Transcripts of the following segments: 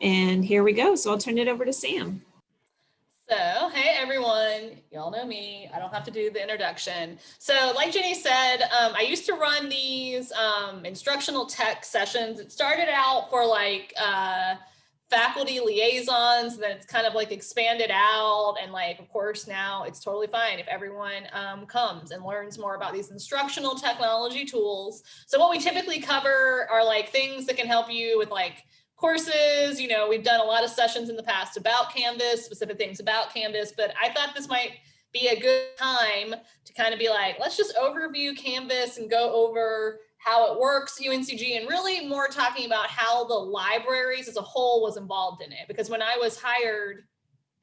And here we go. So I'll turn it over to Sam. So, hey everyone, y'all know me. I don't have to do the introduction. So like Jenny said, um, I used to run these um, instructional tech sessions. It started out for like uh, faculty liaisons, then it's kind of like expanded out. And like, of course, now it's totally fine if everyone um, comes and learns more about these instructional technology tools. So what we typically cover are like things that can help you with like courses. You know, we've done a lot of sessions in the past about Canvas, specific things about Canvas, but I thought this might be a good time to kind of be like, let's just overview Canvas and go over how it works, UNCG, and really more talking about how the libraries as a whole was involved in it. Because when I was hired,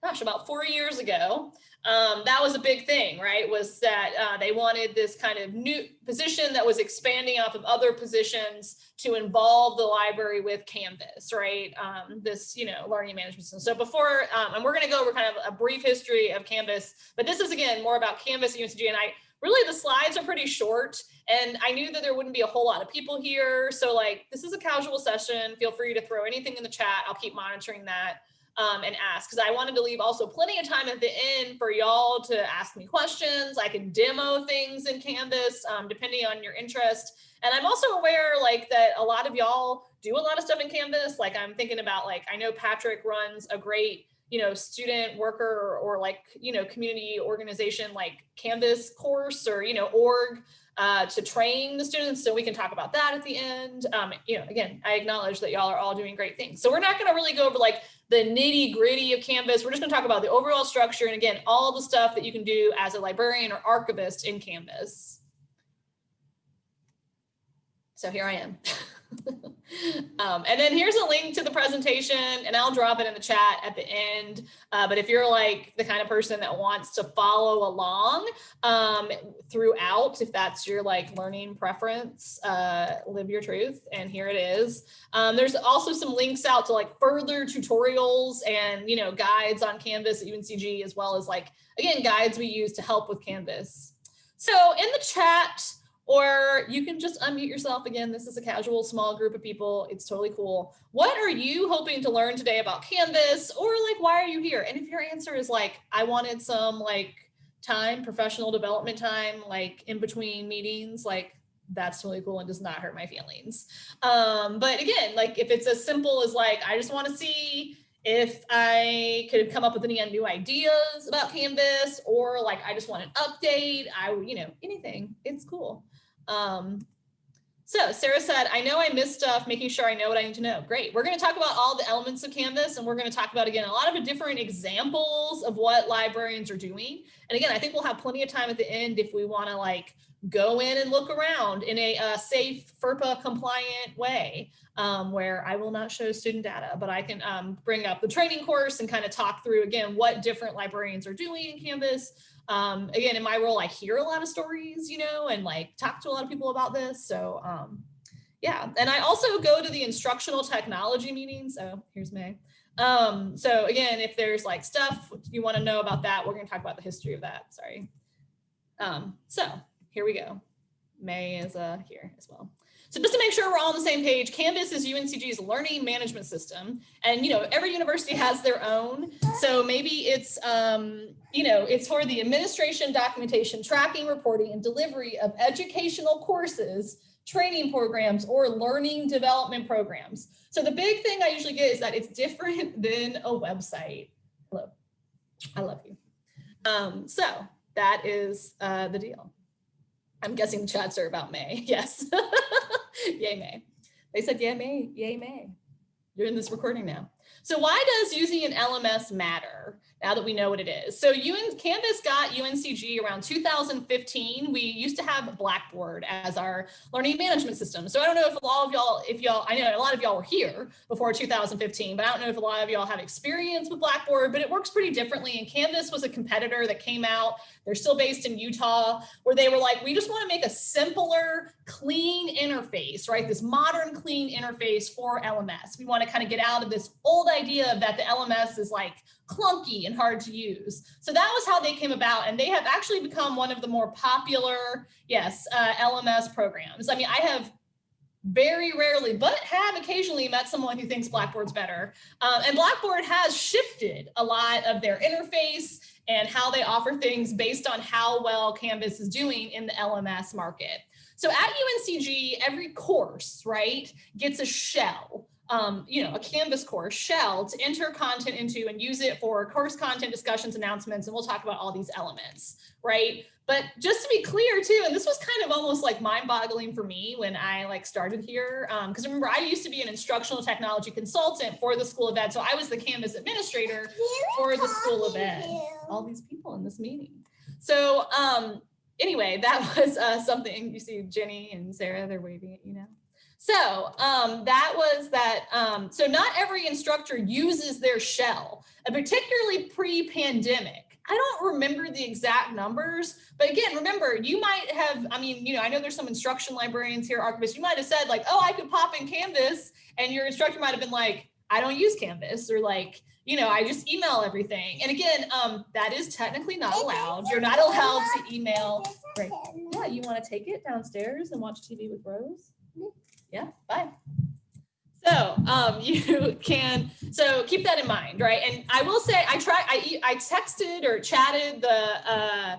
gosh, about four years ago, um, that was a big thing, right? Was that uh, they wanted this kind of new position that was expanding off of other positions to involve the library with Canvas, right? Um, this, you know, learning management system. So before, um, and we're going to go over kind of a brief history of Canvas, but this is again more about Canvas at UNCG, and I really the slides are pretty short, and I knew that there wouldn't be a whole lot of people here, so like this is a casual session. Feel free to throw anything in the chat. I'll keep monitoring that um, and ask because I wanted to leave also plenty of time at the end for y'all to ask me questions. I can demo things in Canvas um, depending on your interest. And I'm also aware like that a lot of y'all do a lot of stuff in Canvas. Like I'm thinking about like, I know Patrick runs a great you know, student worker or, or like, you know, community organization like Canvas course or, you know, org uh, to train the students. So we can talk about that at the end. Um, you know, again, I acknowledge that y'all are all doing great things. So we're not going to really go over like the nitty gritty of Canvas. We're just going to talk about the overall structure and again, all the stuff that you can do as a librarian or archivist in Canvas. So here I am. um, and then here's a link to the presentation and I'll drop it in the chat at the end. Uh, but if you're like the kind of person that wants to follow along um, throughout, if that's your like learning preference, uh, live your truth. And here it is. Um, there's also some links out to like further tutorials and, you know, guides on Canvas at UNCG, as well as like, again, guides we use to help with Canvas. So in the chat, or you can just unmute yourself again. This is a casual small group of people. It's totally cool. What are you hoping to learn today about Canvas or like, why are you here? And if your answer is like, I wanted some like time, professional development time, like in between meetings, like that's really cool and does not hurt my feelings. Um, but again, like if it's as simple as like, I just want to see if I could come up with any new ideas about Canvas or like, I just want an update, I, you know, anything, it's cool. Um, so Sarah said, I know I missed stuff, making sure I know what I need to know. Great. We're going to talk about all the elements of Canvas and we're going to talk about, again, a lot of different examples of what librarians are doing. And again, I think we'll have plenty of time at the end if we want to like go in and look around in a uh, safe FERPA compliant way um, where I will not show student data, but I can um, bring up the training course and kind of talk through again what different librarians are doing in Canvas, um, again, in my role, I hear a lot of stories, you know, and like talk to a lot of people about this. So um, yeah, and I also go to the instructional technology meetings. So here's May. Um, so again, if there's like stuff you want to know about that, we're going to talk about the history of that. Sorry. Um, so here we go. May is uh, here as well. So just to make sure we're all on the same page, Canvas is UNCG's learning management system. And, you know, every university has their own. So maybe it's, um, you know, it's for the administration, documentation, tracking, reporting, and delivery of educational courses, training programs, or learning development programs. So the big thing I usually get is that it's different than a website. Hello, I love you. Um, so that is uh, the deal. I'm guessing the chats are about May. Yes. yay May. They said, yay May, yay May. You're in this recording now. So why does using an LMS matter now that we know what it is? So UN, Canvas got UNCG around 2015. We used to have Blackboard as our learning management system. So I don't know if a lot of y'all, if y'all, I know a lot of y'all were here before 2015, but I don't know if a lot of y'all have experience with Blackboard, but it works pretty differently. And Canvas was a competitor that came out. They're still based in Utah, where they were like, we just want to make a simpler, clean interface, right? This modern, clean interface for LMS. We want to kind of get out of this old idea that the LMS is like clunky and hard to use. So that was how they came about. And they have actually become one of the more popular, yes, uh, LMS programs. I mean, I have very rarely, but have occasionally met someone who thinks Blackboard's better. Um, and Blackboard has shifted a lot of their interface and how they offer things based on how well Canvas is doing in the LMS market. So at UNCG, every course, right, gets a shell um, you know, a Canvas course shell to enter content into and use it for course content discussions, announcements, and we'll talk about all these elements, right? But just to be clear too, and this was kind of almost like mind boggling for me when I like started here, because um, remember I used to be an instructional technology consultant for the School of Ed. So I was the Canvas administrator for the School of Ed. All these people in this meeting. So um, anyway, that was uh, something you see Jenny and Sarah, they're waving at you now. So um, that was that. Um, so not every instructor uses their shell, and particularly pre-pandemic. I don't remember the exact numbers, but again, remember, you might have, I mean, you know, I know there's some instruction librarians here, archivists, you might have said like, oh, I could pop in Canvas and your instructor might have been like, I don't use Canvas or like, you know, I just email everything. And again, um, that is technically not allowed. You're not allowed to email. Right. Yeah, you want to take it downstairs and watch TV with Rose? Yeah, bye. So um, you can, so keep that in mind, right? And I will say, I try, I, I texted or chatted the, uh,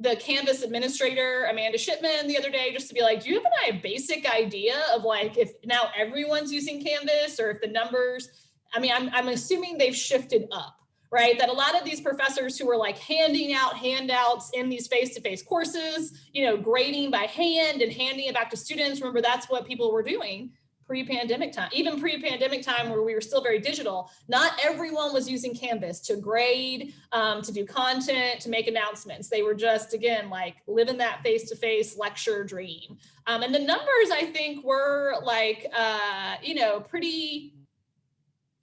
the Canvas administrator, Amanda Shipman, the other day, just to be like, do you have a basic idea of like, if now everyone's using Canvas or if the numbers, I mean, I'm, I'm assuming they've shifted up, right? That a lot of these professors who were like handing out handouts in these face-to-face -face courses, you know, grading by hand and handing it back to students. Remember, that's what people were doing pre-pandemic time, even pre-pandemic time where we were still very digital, not everyone was using Canvas to grade, um, to do content, to make announcements. They were just, again, like living that face-to-face -face lecture dream. Um, and the numbers, I think, were like, uh, you know, pretty,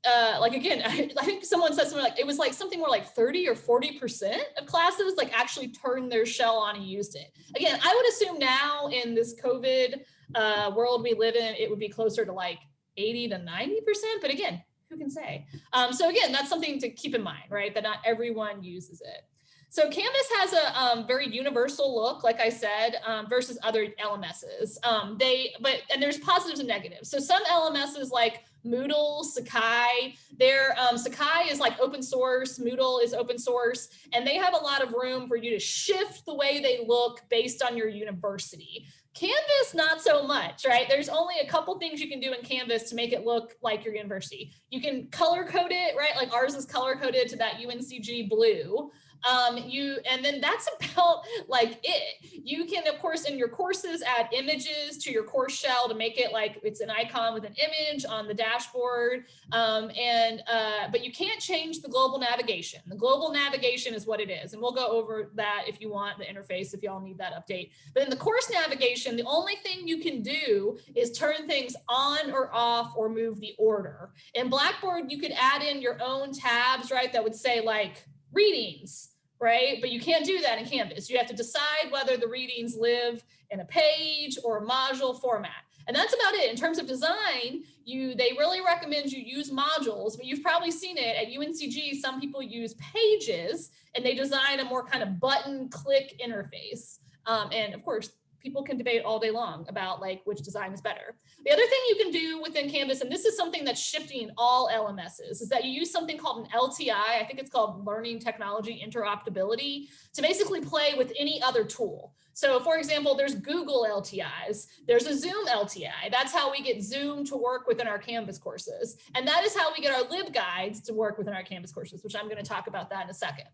uh, like again, I, I, think someone said something like, it was like something more like 30 or 40% of classes like actually turned their shell on and used it. Again, I would assume now in this COVID uh, world we live in, it would be closer to like 80 to 90%. But again, who can say? Um, so again, that's something to keep in mind, right? That not everyone uses it. So Canvas has a um, very universal look, like I said, um, versus other LMSs. Um, they, but, and there's positives and negatives. So some LMSs like Moodle, Sakai, their um, Sakai is like open source, Moodle is open source, and they have a lot of room for you to shift the way they look based on your university. Canvas, not so much, right? There's only a couple things you can do in Canvas to make it look like your university. You can color code it, right? Like ours is color coded to that UNCG blue um, you and then that's about like it. You can, of course, in your courses add images to your course shell to make it like it's an icon with an image on the dashboard. Um, and uh, but you can't change the global navigation. The global navigation is what it is, and we'll go over that if you want the interface if y'all need that update. But in the course navigation, the only thing you can do is turn things on or off or move the order. In Blackboard, you could add in your own tabs, right? That would say like readings, right? But you can't do that in Canvas. You have to decide whether the readings live in a page or a module format. And that's about it. In terms of design, you they really recommend you use modules, but you've probably seen it at UNCG. Some people use pages and they design a more kind of button click interface. Um, and of course, people can debate all day long about like which design is better. The other thing you can do within Canvas, and this is something that's shifting all LMSs, is that you use something called an LTI, I think it's called Learning Technology Interoperability, to basically play with any other tool. So for example, there's Google LTIs, there's a Zoom LTI. That's how we get Zoom to work within our Canvas courses. And that is how we get our LibGuides to work within our Canvas courses, which I'm gonna talk about that in a second.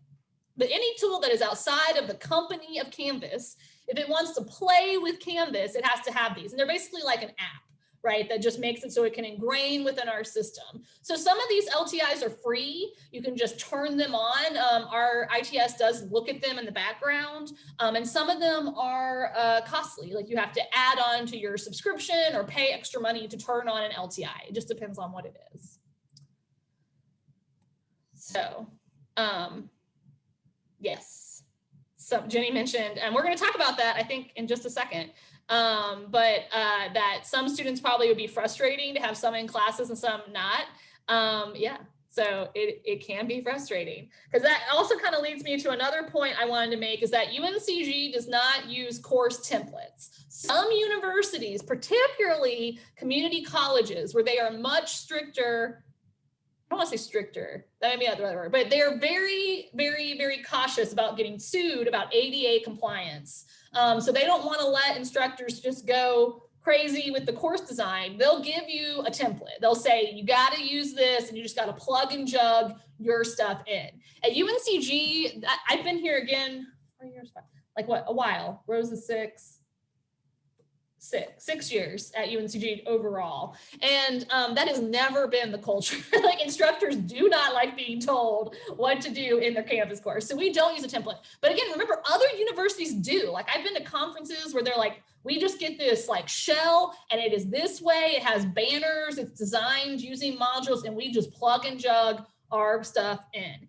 But any tool that is outside of the company of Canvas if it wants to play with Canvas, it has to have these. And they're basically like an app, right? That just makes it so it can ingrain within our system. So some of these LTIs are free. You can just turn them on. Um, our ITS does look at them in the background. Um, and some of them are uh, costly. Like you have to add on to your subscription or pay extra money to turn on an LTI. It just depends on what it is. So, um, yes Jenny mentioned, and we're going to talk about that, I think, in just a second. Um, but uh, that some students probably would be frustrating to have some in classes and some not. Um, yeah. So it, it can be frustrating because that also kind of leads me to another point I wanted to make is that UNCG does not use course templates. Some universities, particularly community colleges, where they are much stricter I don't want to say stricter, that might be the other word, but they're very, very, very cautious about getting sued about ADA compliance. Um, so they don't want to let instructors just go crazy with the course design. They'll give you a template. They'll say, you got to use this and you just got to plug and jug your stuff in. At UNCG, I've been here again, like what, a while, Rose is six, six, six years at UNCG overall. And um, that has never been the culture. like instructors do not like being told what to do in their Canvas course. So we don't use a template. But again, remember other universities do. Like I've been to conferences where they're like, we just get this like shell and it is this way. It has banners. It's designed using modules and we just plug and jug our stuff in.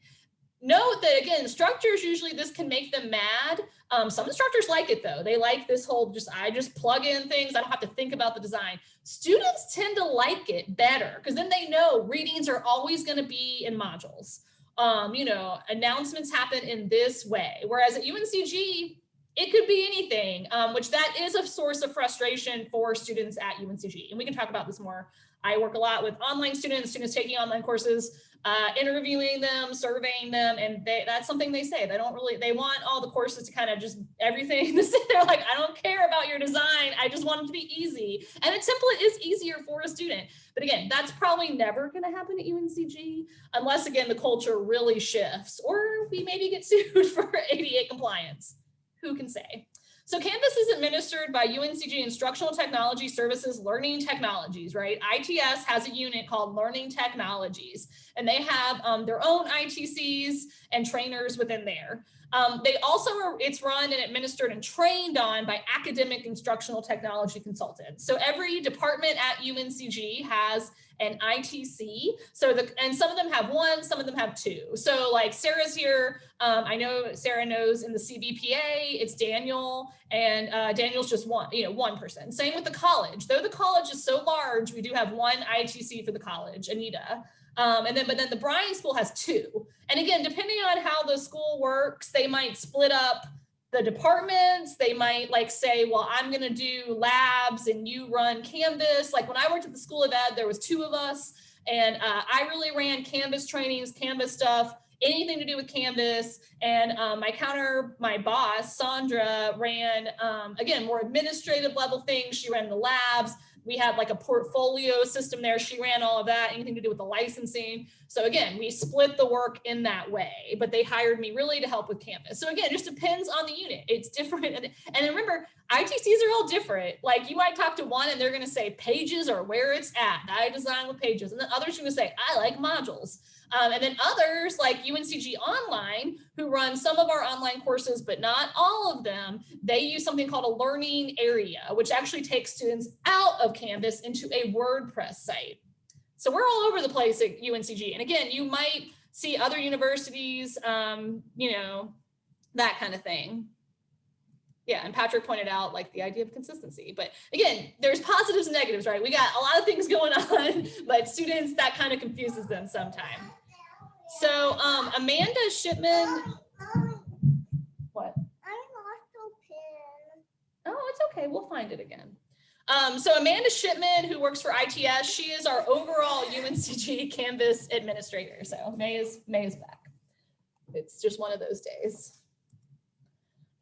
Note that again, instructors usually this can make them mad. Um, some instructors like it though. They like this whole just, I just plug in things. I don't have to think about the design. Students tend to like it better because then they know readings are always going to be in modules. Um, you know, announcements happen in this way. Whereas at UNCG, it could be anything, um, which that is a source of frustration for students at UNCG. And we can talk about this more. I work a lot with online students, students taking online courses uh, interviewing them, surveying them, and they, that's something they say. They don't really, they want all the courses to kind of just everything there like, I don't care about your design. I just want it to be easy. And a template is easier for a student. But again, that's probably never going to happen at UNCG unless, again, the culture really shifts or we maybe get sued for ADA compliance. Who can say? So Canvas is administered by UNCG Instructional Technology Services Learning Technologies, right? ITS has a unit called Learning Technologies, and they have um, their own ITCs and trainers within there. Um, they also are, it's run and administered and trained on by academic instructional technology consultants. So every department at UNCG has an ITC. So the, and some of them have one, some of them have two. So like Sarah's here. Um, I know Sarah knows in the CVPA, it's Daniel and uh, Daniel's just one, you know, one person. Same with the college. Though the college is so large, we do have one ITC for the college, Anita. Um, and then, but then the Bryan School has two. And again, depending on how the school works, they might split up the departments. They might like say, well, I'm going to do labs and you run Canvas. Like when I worked at the School of Ed, there was two of us and uh, I really ran Canvas trainings, Canvas stuff, anything to do with Canvas. And um, my counter, my boss, Sandra ran, um, again, more administrative level things. She ran the labs we had like a portfolio system there. She ran all of that, anything to do with the licensing. So again, we split the work in that way, but they hired me really to help with Canvas. So again, it just depends on the unit. It's different. And, and remember, ITCs are all different. Like you might talk to one and they're going to say pages are where it's at. I design with pages. And then others are going to say, I like modules. Um, and then others like UNCG Online, who run some of our online courses, but not all of them, they use something called a learning area, which actually takes students out of Canvas into a WordPress site. So we're all over the place at UNCG. And again, you might see other universities, um, you know, that kind of thing. Yeah, and Patrick pointed out like the idea of consistency. But again, there's positives and negatives, right? We got a lot of things going on, but students, that kind of confuses them sometimes. So um, Amanda Shipman. What? I lost a pin. Oh, it's okay. We'll find it again. Um, so Amanda Shipman, who works for ITS, she is our overall UNCG Canvas administrator. So May is May is back. It's just one of those days.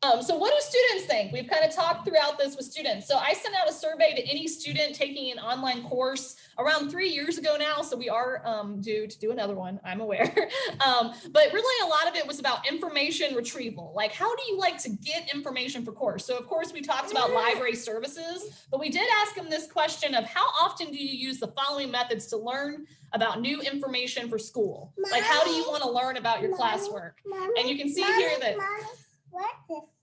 Um, so what do students think? We've kind of talked throughout this with students. So I sent out a survey to any student taking an online course around three years ago now. So we are um, due to do another one, I'm aware. um, but really a lot of it was about information retrieval. Like how do you like to get information for course? So of course we talked about library services, but we did ask them this question of how often do you use the following methods to learn about new information for school? Like how do you want to learn about your classwork? And you can see here that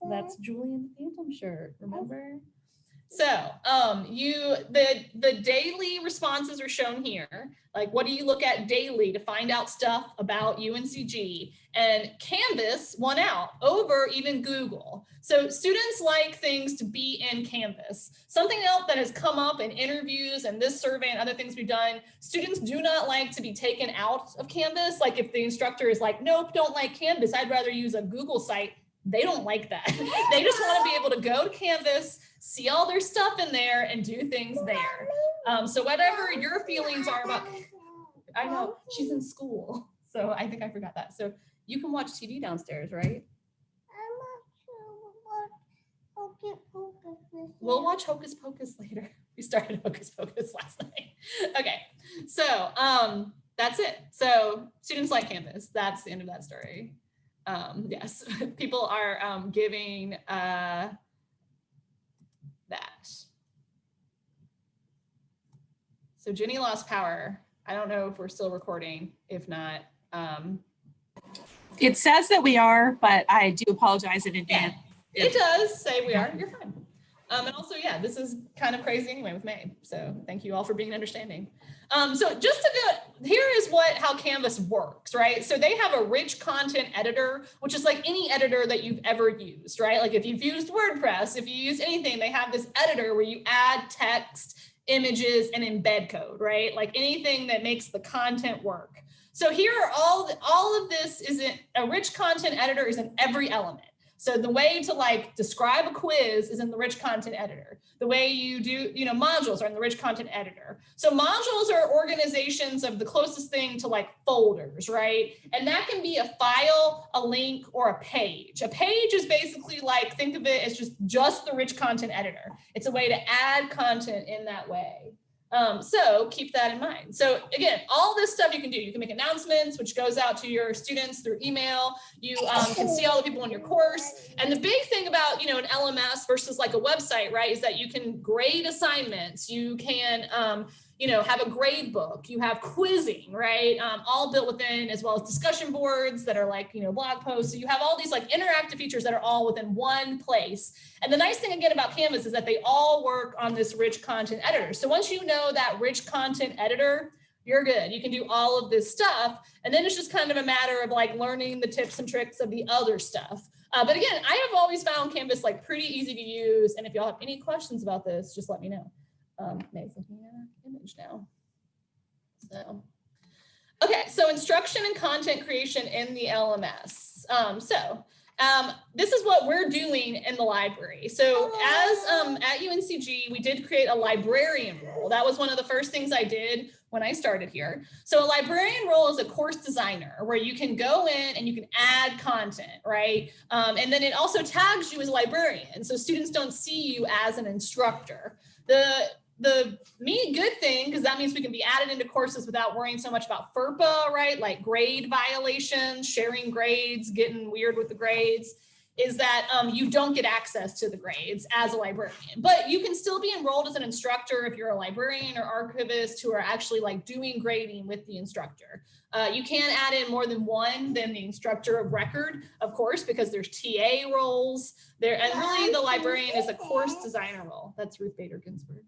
that's Julian Phantom shirt, remember? So um, you the the daily responses are shown here. Like what do you look at daily to find out stuff about UNCG? And Canvas won out over even Google. So students like things to be in Canvas. Something else that has come up in interviews and this survey and other things we've done, students do not like to be taken out of Canvas. Like if the instructor is like, nope, don't like Canvas, I'd rather use a Google site. They don't like that. they just want to be able to go to Canvas, see all their stuff in there and do things there. Um, so whatever your feelings are about, I know she's in school. So I think I forgot that. So you can watch TV downstairs, right? I'm not sure Hocus Pocus. We'll watch Hocus Pocus later. We started Hocus Pocus last night. Okay, so um, that's it. So students like Canvas. That's the end of that story. Um, yes, people are um, giving uh, that. So Jenny lost power. I don't know if we're still recording. If not, um, It says that we are, but I do apologize in advance. It does say we are, you're fine. Um, and also, yeah, this is kind of crazy anyway with May. So thank you all for being understanding. Um, so just to go, here is what, how Canvas works, right? So they have a rich content editor, which is like any editor that you've ever used, right? Like if you've used WordPress, if you use anything, they have this editor where you add text, images, and embed code, right? Like anything that makes the content work. So here are all, all of this is a rich content editor is in every element. So the way to like describe a quiz is in the rich content editor. The way you do, you know, modules are in the rich content editor. So modules are organizations of the closest thing to like folders, right? And that can be a file, a link, or a page. A page is basically like, think of it as just, just the rich content editor. It's a way to add content in that way. Um, so keep that in mind. So again, all this stuff you can do. You can make announcements, which goes out to your students through email. You um, can see all the people in your course. And the big thing about, you know, an LMS versus like a website, right, is that you can grade assignments. You can, um, you know, have a grade book, you have quizzing, right? Um, all built within, as well as discussion boards that are like, you know, blog posts. So you have all these like interactive features that are all within one place. And the nice thing again about Canvas is that they all work on this rich content editor. So once you know that rich content editor, you're good. You can do all of this stuff. And then it's just kind of a matter of like learning the tips and tricks of the other stuff. Uh, but again, I have always found Canvas like pretty easy to use. And if y'all have any questions about this, just let me know. Um, looking at an image now. So, okay, so instruction and content creation in the LMS. Um, so um, this is what we're doing in the library. So as um, at UNCG, we did create a librarian role. That was one of the first things I did when I started here. So a librarian role is a course designer where you can go in and you can add content, right? Um, and then it also tags you as a librarian. So students don't see you as an instructor. The the me good thing, because that means we can be added into courses without worrying so much about FERPA, right? Like grade violations, sharing grades, getting weird with the grades, is that um, you don't get access to the grades as a librarian. But you can still be enrolled as an instructor if you're a librarian or archivist who are actually like doing grading with the instructor. Uh, you can add in more than one than the instructor of record, of course, because there's TA roles there. And really the librarian is a course designer role. That's Ruth Bader Ginsburg.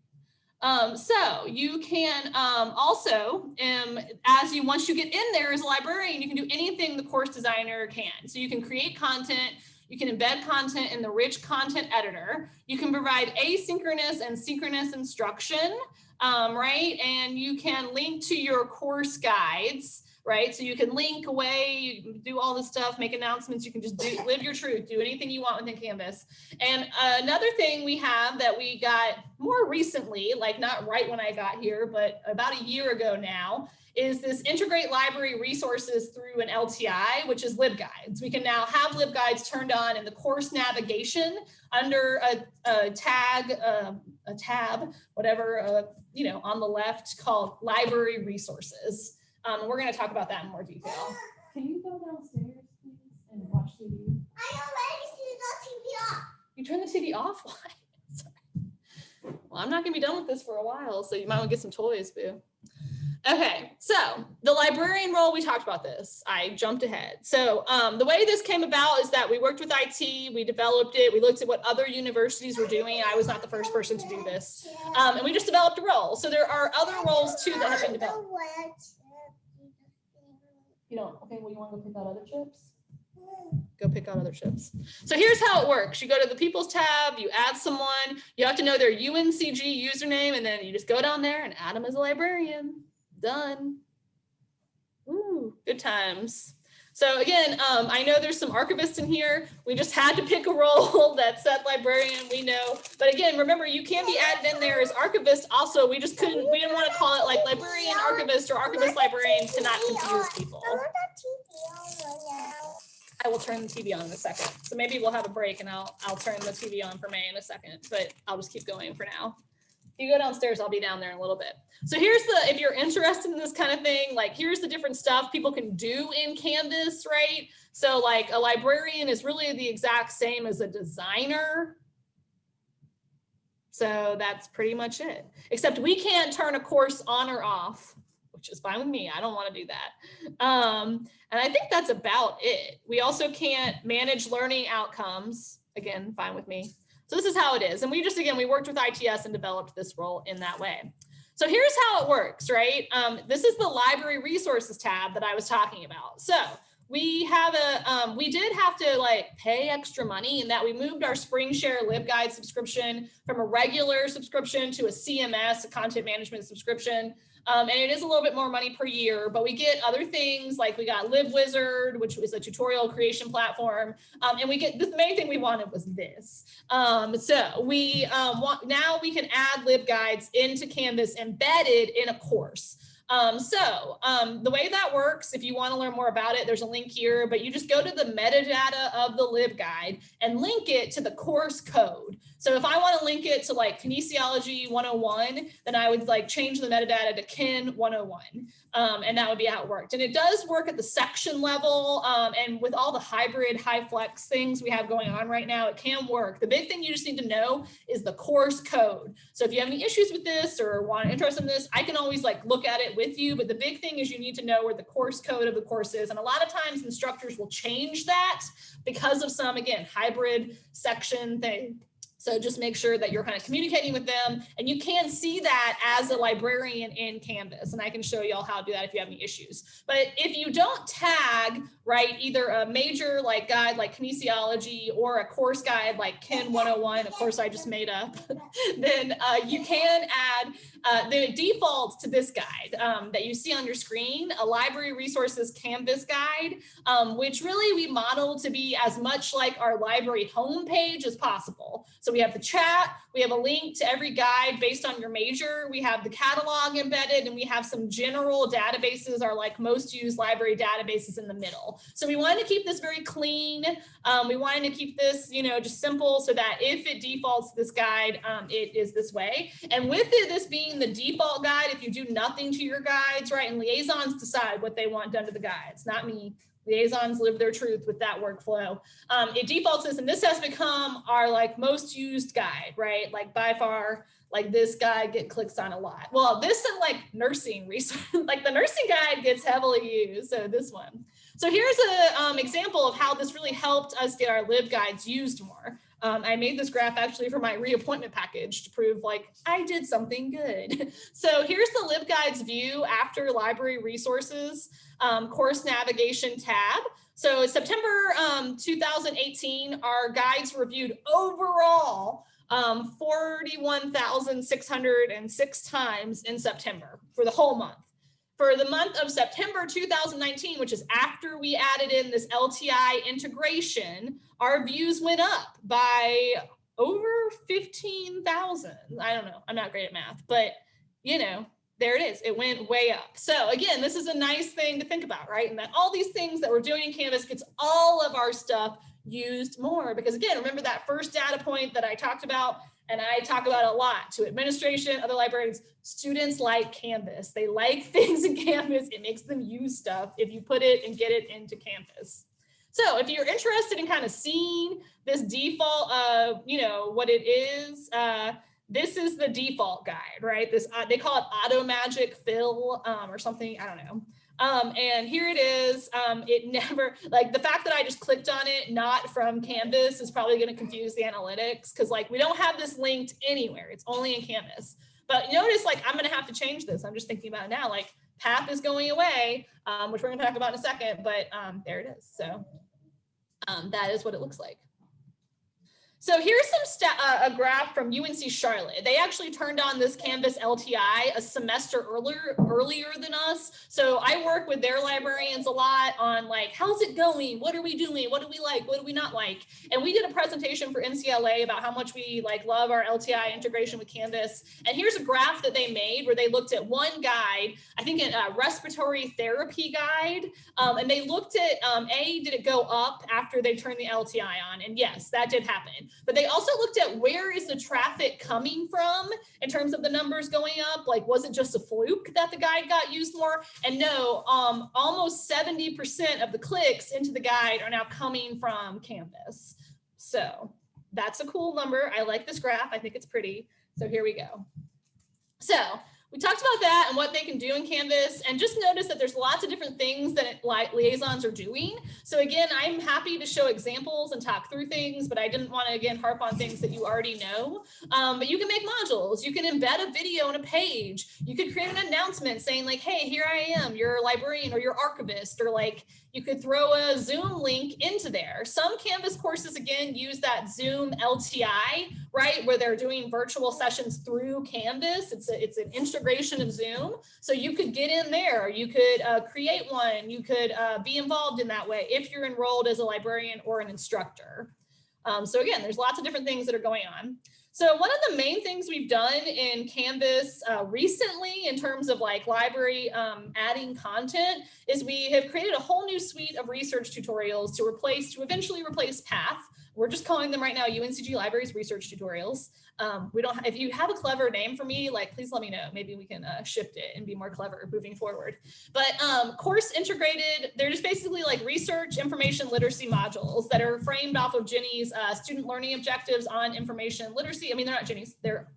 Um, so you can um, also, um, as you once you get in there as a librarian, you can do anything the course designer can. So you can create content, you can embed content in the rich content editor. You can provide asynchronous and synchronous instruction, um, right? And you can link to your course guides right? So you can link away, you do all this stuff, make announcements, you can just do, live your truth, do anything you want within Canvas. And another thing we have that we got more recently, like not right when I got here, but about a year ago now, is this integrate library resources through an LTI, which is LibGuides. We can now have LibGuides turned on in the course navigation under a, a tag, uh, a tab, whatever, uh, you know, on the left called library resources. Um, we're going to talk about that in more detail. Can you go downstairs, please, and watch TV? I already see the TV off. You turn the TV off? Why? Well, I'm not going to be done with this for a while, so you might want to get some toys, boo. Okay, so the librarian role, we talked about this. I jumped ahead. So um, the way this came about is that we worked with IT, we developed it, we looked at what other universities were doing. I was not the first person to do this. Um, and we just developed a role. So there are other roles too that have been developed. You don't, okay, well, you want to go pick out other chips? Go pick out other chips. So here's how it works. You go to the people's tab, you add someone, you have to know their UNCG username, and then you just go down there and add them as a librarian. Done. Ooh, good times. So again, um, I know there's some archivists in here. We just had to pick a role that said librarian, we know. But again, remember, you can be added in there as archivist. Also, we just couldn't, we didn't want to call it like librarian archivist or archivist librarian to not confuse people. I will turn the TV on in a second. So maybe we'll have a break and I'll, I'll turn the TV on for May in a second, but I'll just keep going for now. If you go downstairs, I'll be down there in a little bit. So here's the, if you're interested in this kind of thing, like here's the different stuff people can do in Canvas, right? So like a librarian is really the exact same as a designer. So that's pretty much it, except we can't turn a course on or off which is fine with me. I don't want to do that. Um, and I think that's about it. We also can't manage learning outcomes. Again, fine with me. So this is how it is. And we just, again, we worked with ITS and developed this role in that way. So here's how it works, right? Um, this is the library resources tab that I was talking about. So we have a, um, we did have to like pay extra money in that we moved our SpringShare LibGuide subscription from a regular subscription to a CMS, a content management subscription. Um, and it is a little bit more money per year, but we get other things like we got LibWizard, which was a tutorial creation platform. Um, and we get the main thing we wanted was this. Um, so we um, want now we can add LibGuides into Canvas embedded in a course. Um, so um, the way that works, if you want to learn more about it, there's a link here, but you just go to the metadata of the LibGuide and link it to the course code. So if I want to link it to like kinesiology 101, then I would like change the metadata to kin 101. Um, and that would be how it worked. And it does work at the section level. Um, and with all the hybrid HyFlex things we have going on right now, it can work. The big thing you just need to know is the course code. So if you have any issues with this or want interest in this, I can always like look at it with you. But the big thing is you need to know where the course code of the course is. And a lot of times instructors will change that because of some, again, hybrid section thing so just make sure that you're kind of communicating with them and you can see that as a librarian in Canvas. And I can show you all how to do that if you have any issues. But if you don't tag, right, either a major like guide like kinesiology or a course guide like Kin 101, of course I just made up, then uh, you can add uh, the default to this guide um, that you see on your screen, a library resources Canvas guide, um, which really we model to be as much like our library homepage as possible. So we have the chat, we have a link to every guide based on your major, we have the catalog embedded, and we have some general databases are like most used library databases in the middle. So we wanted to keep this very clean. Um, we wanted to keep this, you know, just simple so that if it defaults this guide, um, it is this way. And with it, this being the default guide, if you do nothing to your guides, right, and liaisons decide what they want done to the guides, not me. Liaisons live their truth with that workflow. Um, it defaults this, and this has become our like most used guide, right? Like by far, like this guide get clicks on a lot. Well, this and like nursing research, like the nursing guide gets heavily used. So this one. So here's an um, example of how this really helped us get our LibGuides used more. Um, I made this graph actually for my reappointment package to prove like I did something good. So here's the LibGuides view after library resources um, course navigation tab. So September um, 2018, our guides reviewed overall um, 41,606 times in September for the whole month. For the month of September 2019, which is after we added in this LTI integration, our views went up by over 15,000. I don't know. I'm not great at math, but you know, there it is. It went way up. So again, this is a nice thing to think about, right? And that all these things that we're doing in Canvas gets all of our stuff used more because again, remember that first data point that I talked about and I talk about a lot to administration, other librarians, students like Canvas. They like things in Canvas. It makes them use stuff if you put it and get it into Canvas. So if you're interested in kind of seeing this default, of, you know, what it is, uh, this is the default guide, right? This, uh, they call it Auto Magic Fill um, or something, I don't know. Um, and here it is. Um, it never, like the fact that I just clicked on it, not from Canvas is probably gonna confuse the analytics because like we don't have this linked anywhere. It's only in Canvas. But notice like I'm gonna have to change this. I'm just thinking about it now, like path is going away, um, which we're gonna talk about in a second, but um, there it is. So um, that is what it looks like. So here's some uh, a graph from UNC Charlotte. They actually turned on this Canvas LTI a semester earlier earlier than us. So I work with their librarians a lot on like, how's it going? What are we doing? What do we like? What do we not like? And we did a presentation for NCLA about how much we like love our LTI integration with Canvas. And here's a graph that they made where they looked at one guide, I think a respiratory therapy guide, um, and they looked at um, a did it go up after they turned the LTI on? And yes, that did happen. But they also looked at where is the traffic coming from in terms of the numbers going up? Like, was it just a fluke that the guide got used more? And no, um, almost 70% of the clicks into the guide are now coming from Canvas. So that's a cool number. I like this graph. I think it's pretty. So here we go. So we talked about that and what they can do in Canvas and just notice that there's lots of different things that liaisons are doing. So again, I'm happy to show examples and talk through things, but I didn't want to again harp on things that you already know. Um, but you can make modules, you can embed a video in a page, you could create an announcement saying like, hey, here I am, your librarian or your archivist, or like you could throw a Zoom link into there. Some Canvas courses, again, use that Zoom LTI, right, where they're doing virtual sessions through Canvas. It's, a, it's an integration of Zoom. So you could get in there, you could uh, create one, you could uh, be involved in that way if you're enrolled as a librarian or an instructor. Um, so again, there's lots of different things that are going on. So one of the main things we've done in Canvas uh, recently in terms of like library um, adding content is we have created a whole new suite of research tutorials to replace, to eventually replace PATH. We're just calling them right now UNCG Libraries Research Tutorials. Um, we don't, if you have a clever name for me, like please let me know. Maybe we can uh, shift it and be more clever moving forward. But um, course integrated, they're just basically like research information literacy modules that are framed off of Jenny's uh, student learning objectives on information literacy. I mean, they're not Jenny's, they're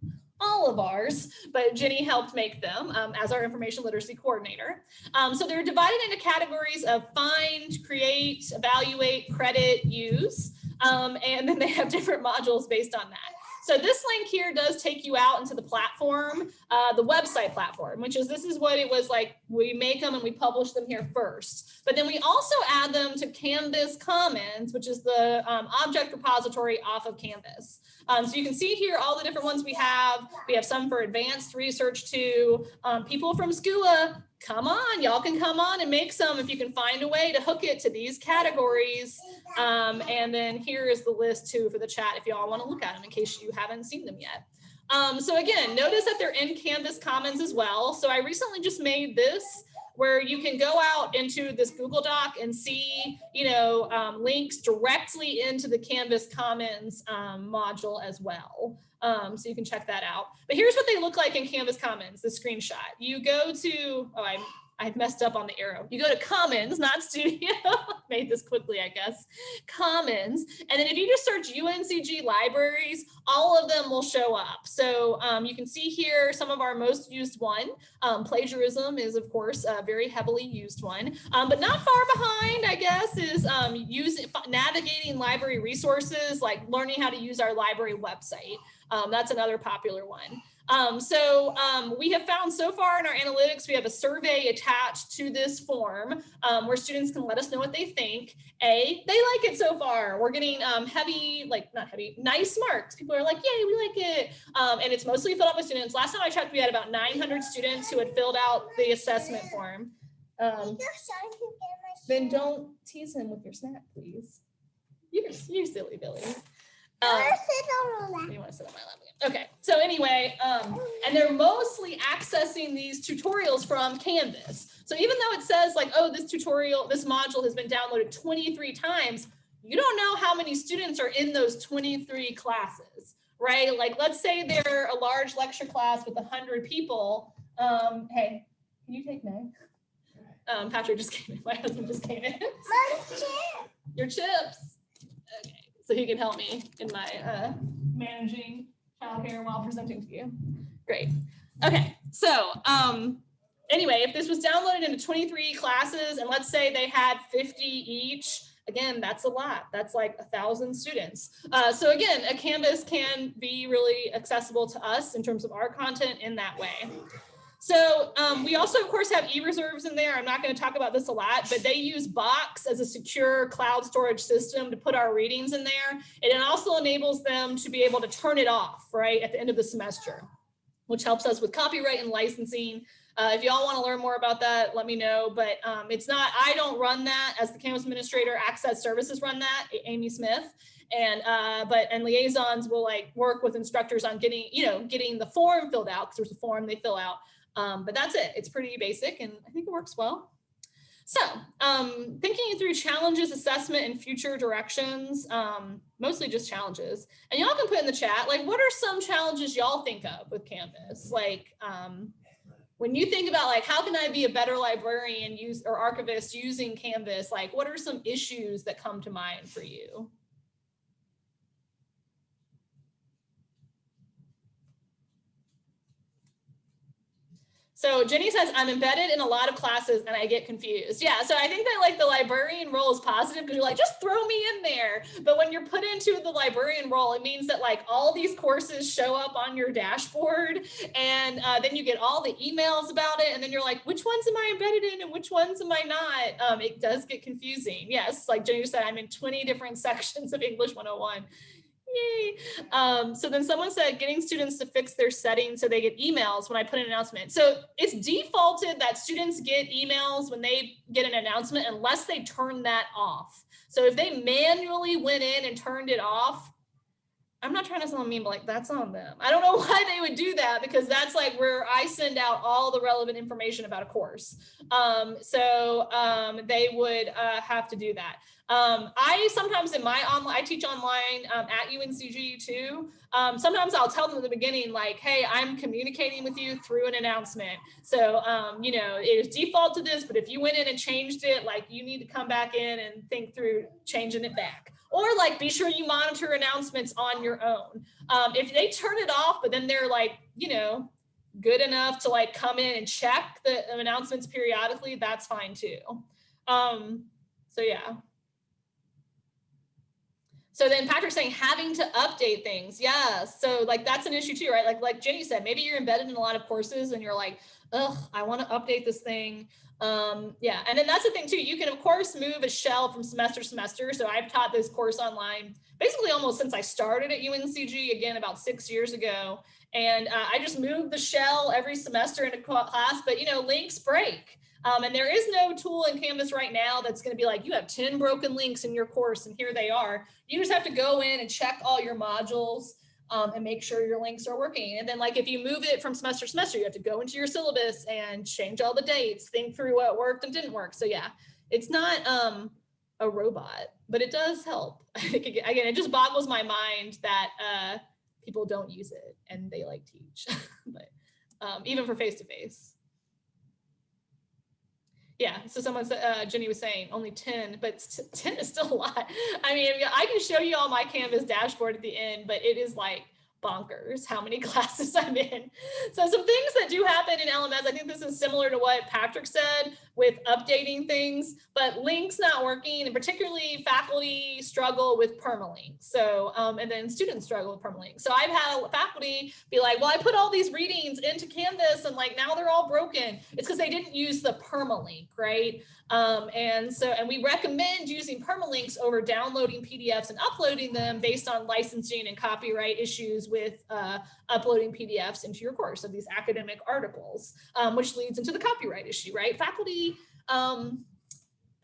all of ours, but Jenny helped make them um, as our information literacy coordinator. Um, so they're divided into categories of find, create, evaluate, credit, use, um, and then they have different modules based on that. So this link here does take you out into the platform, uh, the website platform, which is this is what it was like. We make them and we publish them here first. But then we also add them to Canvas Commons, which is the um, object repository off of Canvas. Um, so you can see here all the different ones we have. We have some for advanced research too. Um, people from SCUA, come on, y'all can come on and make some if you can find a way to hook it to these categories. Um, and then here is the list too for the chat if y'all want to look at them in case you haven't seen them yet. Um, so again, notice that they're in Canvas Commons as well. So I recently just made this where you can go out into this Google Doc and see, you know, um, links directly into the Canvas Commons um, module as well. Um, so you can check that out. But here's what they look like in Canvas Commons, the screenshot. You go to, oh, I I messed up on the arrow. You go to Commons, not Studio. Made this quickly, I guess. Commons. And then if you just search UNCG libraries, all of them will show up. So um, you can see here some of our most used one. Um, plagiarism is, of course, a very heavily used one. Um, but not far behind, I guess, is um, using navigating library resources, like learning how to use our library website. Um, that's another popular one. Um, so um, we have found so far in our analytics, we have a survey attached to this form um, where students can let us know what they think. A, they like it so far. We're getting um, heavy, like not heavy, nice marks. People are like, yay, we like it. Um, and it's mostly filled out by students. Last time I checked, we had about 900 students who had filled out the assessment form. Um, then don't tease him with your snack, please. You're, you're silly, Billy. Um, you want to sit on my lap? Okay. So anyway, um, and they're mostly accessing these tutorials from Canvas. So even though it says like, oh, this tutorial, this module has been downloaded 23 times, you don't know how many students are in those 23 classes, right? Like, let's say they're a large lecture class with 100 people. Um, hey, can you take Meg? Um, Patrick just came in. My husband just came in. Your chips. Okay so he can help me in my uh, managing out here while presenting to you. Great. Okay, so um, anyway, if this was downloaded into 23 classes and let's say they had 50 each, again, that's a lot. That's like a thousand students. Uh, so again, a Canvas can be really accessible to us in terms of our content in that way. So um, we also, of course, have e-reserves in there. I'm not going to talk about this a lot, but they use Box as a secure cloud storage system to put our readings in there. And it also enables them to be able to turn it off, right, at the end of the semester, which helps us with copyright and licensing. Uh, if y'all want to learn more about that, let me know. But um, it's not, I don't run that as the Canvas administrator, Access Services run that, Amy Smith and uh but and liaisons will like work with instructors on getting you know getting the form filled out because there's a form they fill out um, but that's it. It's pretty basic and I think it works well. So um, thinking through challenges, assessment, and future directions, um, mostly just challenges. And y'all can put in the chat, like, what are some challenges y'all think of with Canvas? Like, um, when you think about like, how can I be a better librarian use or archivist using Canvas? Like, what are some issues that come to mind for you? So Jenny says, I'm embedded in a lot of classes and I get confused. Yeah, so I think that like the librarian role is positive because you're like, just throw me in there. But when you're put into the librarian role, it means that like all these courses show up on your dashboard and uh, then you get all the emails about it. And then you're like, which ones am I embedded in and which ones am I not? Um, it does get confusing. Yes, like Jenny said, I'm in 20 different sections of English 101. Yay. Um, so then someone said getting students to fix their settings so they get emails when I put an announcement. So it's defaulted that students get emails when they get an announcement unless they turn that off. So if they manually went in and turned it off, I'm not trying to sound mean, but like that's on them. I don't know why they would do that because that's like where I send out all the relevant information about a course. Um, so um, they would uh, have to do that. Um, I sometimes in my online, I teach online um, at UNCG too. Um, sometimes I'll tell them at the beginning, like, hey, I'm communicating with you through an announcement. So, um, you know, it is default to this, but if you went in and changed it, like you need to come back in and think through changing it back. Or like, be sure you monitor announcements on your own. Um, if they turn it off, but then they're like, you know, good enough to like come in and check the announcements periodically, that's fine too. Um, so yeah. So then Patrick's saying having to update things. Yeah. So like that's an issue too, right? Like like Jenny said, maybe you're embedded in a lot of courses and you're like, ugh, I want to update this thing. Um, yeah. And then that's the thing too. You can of course move a shell from semester to semester. So I've taught this course online basically almost since I started at UNCG again about six years ago. And uh, I just moved the shell every semester into class, but you know, links break. Um, and there is no tool in Canvas right now that's going to be like, you have 10 broken links in your course and here they are. You just have to go in and check all your modules um, and make sure your links are working. And then like if you move it from semester to semester, you have to go into your syllabus and change all the dates, think through what worked and didn't work. So yeah, it's not um, a robot, but it does help. Again, it just boggles my mind that uh, people don't use it and they like teach, but um, even for face-to-face. -face. Yeah, so someone said, uh, Jenny was saying only 10, but 10 is still a lot. I mean, I can show you all my Canvas dashboard at the end, but it is like bonkers how many classes I'm in. So some things that do happen in LMS, I think this is similar to what Patrick said with updating things, but links not working, and particularly faculty struggle with permalink. So, um, and then students struggle with permalink. So I've had faculty be like, well, I put all these readings into Canvas and like now they're all broken. It's because they didn't use the permalink, right? Um, and so, and we recommend using permalinks over downloading PDFs and uploading them based on licensing and copyright issues with uh, uploading PDFs into your course of these academic articles, um, which leads into the copyright issue, right? Faculty, um,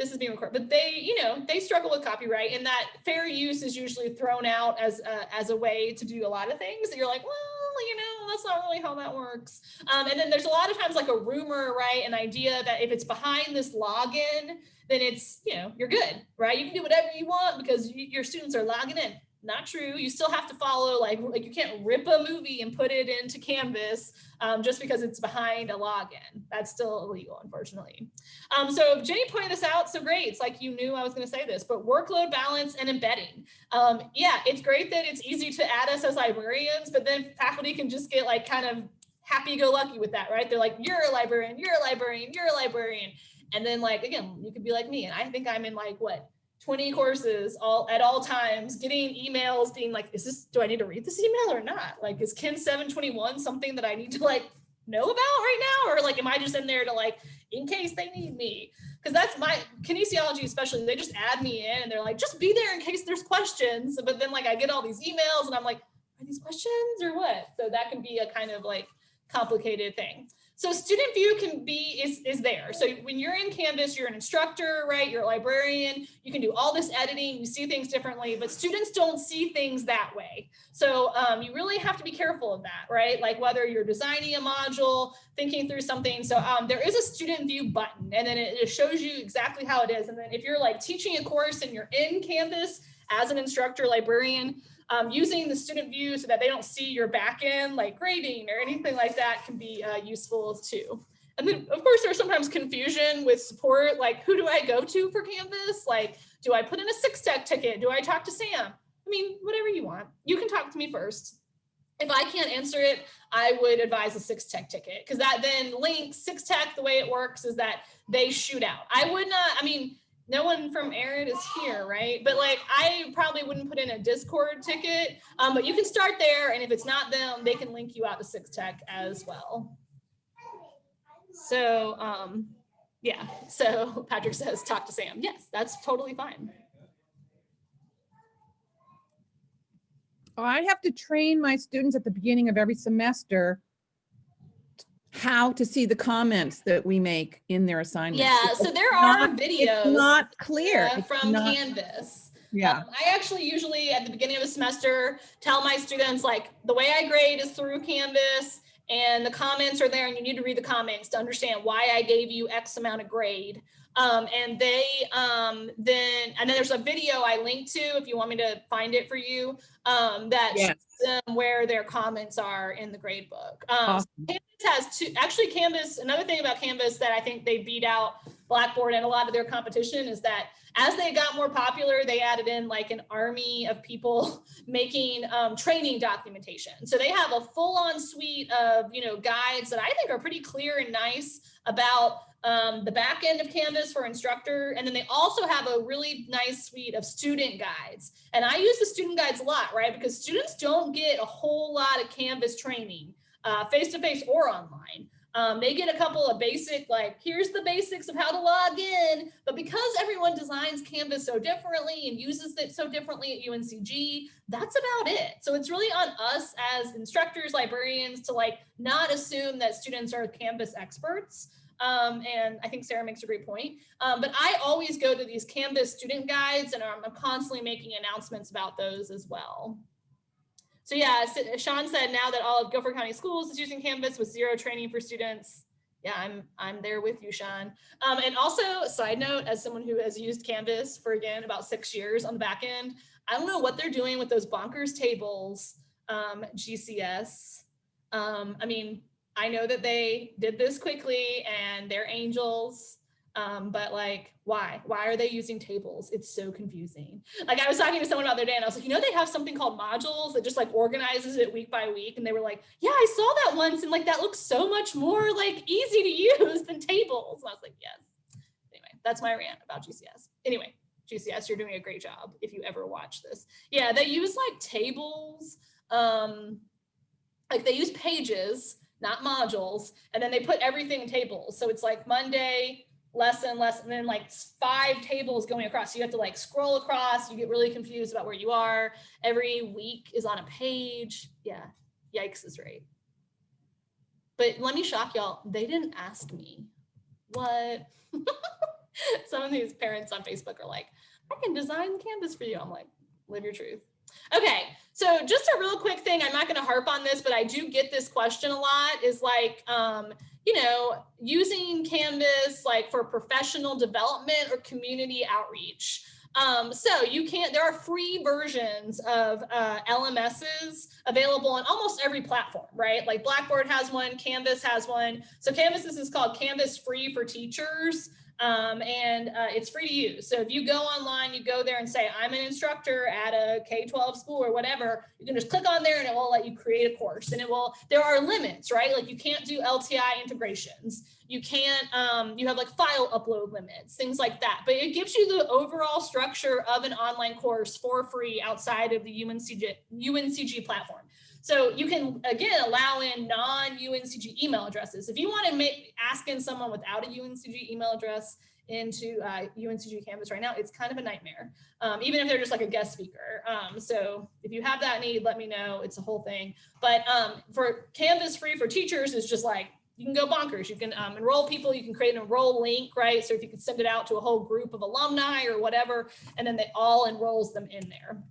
this is being recorded, but they, you know, they struggle with copyright and that fair use is usually thrown out as a, as a way to do a lot of things that you're like, well, you know, that's not really how that works. Um, and then there's a lot of times like a rumor, right? An idea that if it's behind this login, then it's, you know, you're good, right? You can do whatever you want because you, your students are logging in. Not true. You still have to follow, like, like you can't rip a movie and put it into Canvas um, just because it's behind a login. That's still illegal, unfortunately. Um, so Jenny pointed this out, so great. It's like you knew I was gonna say this, but workload balance and embedding. Um, yeah, it's great that it's easy to add us as librarians, but then faculty can just get like kind of happy-go-lucky with that, right? They're like, you're a librarian, you're a librarian, you're a librarian. And then like, again, you could be like me, and I think I'm in like, what, 20 courses all at all times, getting emails being like, is this, do I need to read this email or not? Like, is Kin 721 something that I need to like know about right now? Or like, am I just in there to like, in case they need me? Because that's my kinesiology, especially, they just add me in and they're like, just be there in case there's questions. But then like, I get all these emails and I'm like, are these questions or what? So that can be a kind of like complicated thing. So student view can be, is, is there. So when you're in Canvas, you're an instructor, right? You're a librarian, you can do all this editing, you see things differently, but students don't see things that way. So um, you really have to be careful of that, right? Like whether you're designing a module, thinking through something. So um, there is a student view button and then it, it shows you exactly how it is. And then if you're like teaching a course and you're in Canvas as an instructor librarian, um, using the student view so that they don't see your back end like grading or anything like that can be uh, useful too. And then of course there's sometimes confusion with support, like who do I go to for Canvas? Like, do I put in a six tech ticket? Do I talk to Sam? I mean, whatever you want, you can talk to me first. If I can't answer it, I would advise a six tech ticket because that then links six tech. The way it works is that they shoot out. I would not, I mean, no one from Arid is here, right? But like, I probably wouldn't put in a Discord ticket, um, but you can start there. And if it's not them, they can link you out to Six Tech as well. So um, yeah, so Patrick says, talk to Sam. Yes, that's totally fine. Oh, I have to train my students at the beginning of every semester how to see the comments that we make in their assignments. Yeah, so there are not- videos. It's not clear. uh, from not- Canvas. Yeah, Um, I actually usually at the beginning of a semester tell my students like the way I grade is through Canvas and the comments are there and you need to read the comments to understand why I gave you X amount of grade. Um, and they um, then, and then there's a video I link to if you want me to find it for you um, that Yes. shows them where their comments are in the grade book. Um, Awesome. Canvas has two, actually Canvas, another thing about Canvas that I think they beat out Blackboard and a lot of their competition is that as they got more popular, they added in like an army of people making um, training documentation. So they have a full on suite of, you know, guides that I think are pretty clear and nice about um, the back end of Canvas for instructor. And then they also have a really nice suite of student guides. And I use the student guides a lot, right? Because students don't get a whole lot of Canvas training uh, face-to-face or online. Um, they get a couple of basic, like, here's the basics of how to log in. But because everyone designs Canvas so differently and uses it so differently at UNCG, that's about it. So it's really on us as instructors, librarians to like not assume that students are Canvas experts. Um, and I think Sarah makes a great point. Um, but I always go to these Canvas student guides and I'm, constantly making announcements about those as well. So yeah, Sean said now that all of Guilford County Schools is using Canvas with zero training for students. Yeah, I'm I'm there with you, Sean. Um, and also, side note, as someone who has used Canvas for again about six years on the back end, I don't know what they're doing with those bonkers tables, um, GCS. Um, I mean, I know that they did this quickly and they're angels. Um, but like, why? Why are they using tables? It's so confusing. Like I was talking to someone the other day and I was like, you know, they have something called modules that just like organizes it week by week. And they were like, yeah, I saw that once. And like, that looks so much more like easy to use than tables. And I was like, yes. Anyway, that's my rant about GCS. Anyway, GCS, you're doing a great job if you ever watch this. Yeah, they use like tables. Um, like they use pages, not modules, and then they put everything in tables. So it's like Monday, lesson, lesson, and then like five tables going across. So you have to like scroll across. You get really confused about where you are. Every week is on a page. Yeah, yikes is right. But let me shock y'all. They didn't ask me. What? Some of these parents on Facebook are like, I can design Canvas for you. I'm like, live your truth. Okay, so just a real quick thing, I'm not gonna harp on this, but I do get this question a lot is like, um, you know, using Canvas like for professional development or community outreach. Um, so you can't, there are free versions of uh, LMSs available on almost every platform, right? Like Blackboard has one, Canvas has one. So Canvas this is called Canvas Free for Teachers. Um, and uh, it's free to use. So if you go online, you go there and say, I'm an instructor at a K-12 school or whatever, you can just click on there and it will let you create a course and it will, there are limits, right? Like you can't do LTI integrations. You can't, um, you have like file upload limits, things like that. But it gives you the overall structure of an online course for free outside of the UNCG, UNCG platform. So you can, again, allow in non-UNCG email addresses. If you want to make ask in someone without a UNCG email address into uh, UNCG Canvas right now, it's kind of a nightmare, um, even if they're just like a guest speaker. Um, so if you have that need, let me know. It's a whole thing. But um, for Canvas free for teachers, it's just like, you can go bonkers. You can um, enroll people. You can create an enroll link, right? So if you can send it out to a whole group of alumni or whatever, and then they all enrolls them in there.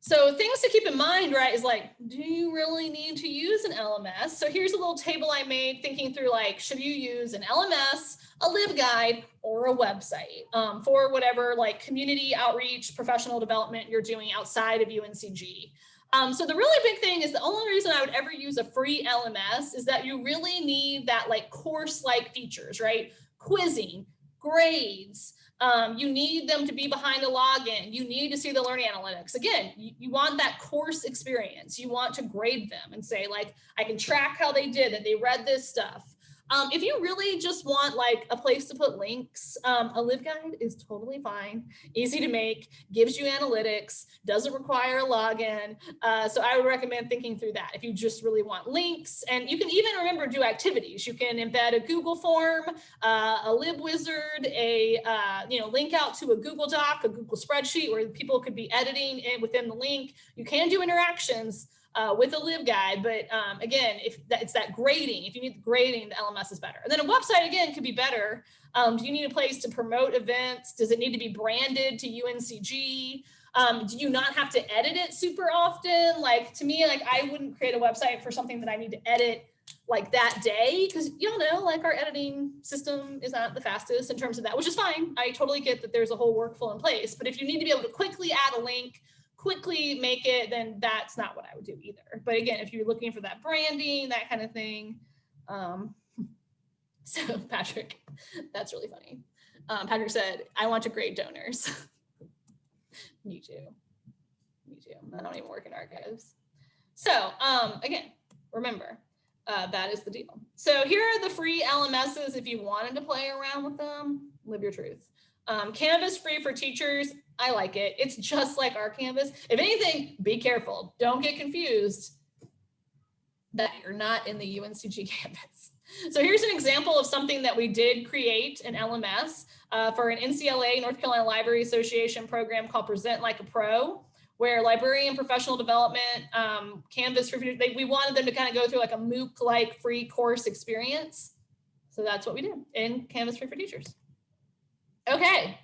So things to keep in mind, right, is like, do you really need to use an LMS? So here's a little table I made thinking through like, should you use an LMS, a LibGuide, or a website um, for whatever like community outreach, professional development you're doing outside of UNCG. Um, so the really big thing is the only reason I would ever use a free LMS is that you really need that like course-like features, right? Quizzing, grades, um, you need them to be behind a login. You need to see the learning analytics. Again, you, you, want that course experience. You want to grade them and say like, I can track how they did, that they read this stuff. Um, if you really just want like a place to put links, um, a LibGuide is totally fine, easy to make, gives you analytics, doesn't require a login. Uh, so I would recommend thinking through that if you just really want links. And you can even remember do activities. You can embed a Google form, uh, a LibWizard, a uh, you know link out to a Google Doc, a Google spreadsheet where people could be editing it within the link. You can do interactions uh, with a LibGuide. But um, again, if that, it's that grading, if you need the grading, the LMS is better. And then a website, again, could be better. Um, do you need a place to promote events? Does it need to be branded to UNCG? Um, do you not have to edit it super often? Like to me, like I wouldn't create a website for something that I need to edit like that day because y'all know like our editing system is not the fastest in terms of that which is fine i totally get that there's a whole workflow in place but if you need to be able to quickly add a link quickly make it, then that's not what I would do either. But again, if you're looking for that branding, that kind of thing. Um, so Patrick, that's really funny. Um, Patrick said, I want to grade donors. Me too. Me too. I don't even work in archives. So um, again, remember, uh, that is the deal. So here are the free LMSs if you wanted to play around with them, live your truth. Um, Canvas free for teachers. I like it. It's just like our Canvas. If anything, be careful. Don't get confused that you're not in the UNCG Canvas. So here's an example of something that we did create an LMS uh, for an NCLA, North Carolina Library Association program called Present Like a Pro, where librarian professional development, um, Canvas, for, they, we wanted them to kind of go through like a MOOC-like free course experience. So that's what we did in Canvas Free for Teachers. Okay,